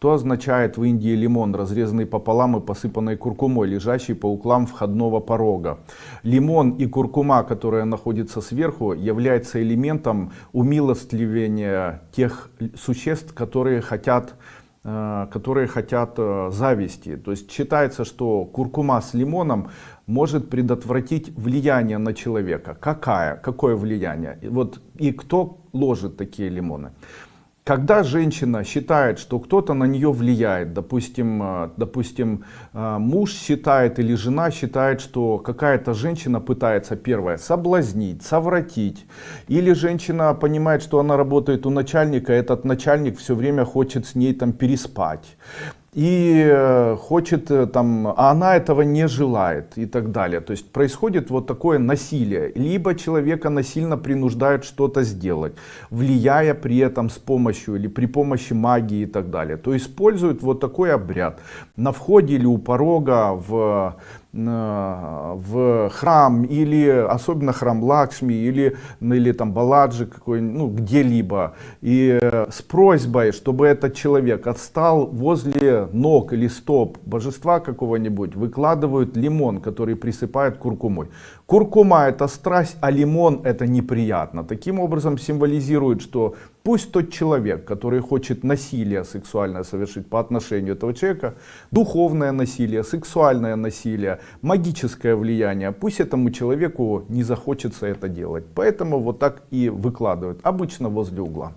Что означает в Индии лимон, разрезанный пополам и посыпанный куркумой, лежащий по углам входного порога? Лимон и куркума, которая находится сверху, является элементом умилостливения тех существ, которые хотят э, которые хотят э, зависти. То есть считается, что куркума с лимоном может предотвратить влияние на человека. Какая? Какое влияние? И, вот, и кто ложит такие лимоны? Когда женщина считает, что кто-то на нее влияет, допустим, э, допустим, э, муж считает или жена считает, что какая-то женщина пытается, первое, соблазнить, совратить, или женщина понимает, что она работает у начальника, этот начальник все время хочет с ней там переспать, и э, хочет э, там, а она этого не желает и так далее. То есть происходит вот такое насилие, либо человека насильно принуждают что-то сделать, влияя при этом с помощью или при помощи магии и так далее. То используют вот такой обряд на входе или у порога в в храм или особенно храм Лакшми или или там Баладжи какой ну где-либо. И э, с просьбой чтобы этот человек отстал возле ног или стоп божества какого-нибудь выкладывают лимон который присыпают куркумой. Куркума это страсть а лимон это неприятно. Таким образом символизирует что Пусть тот человек, который хочет насилие сексуальное совершить по отношению этого человека, духовное насилие, сексуальное насилие, магическое влияние, пусть этому человеку не захочется это делать. Поэтому вот так и выкладывают, обычно возле угла.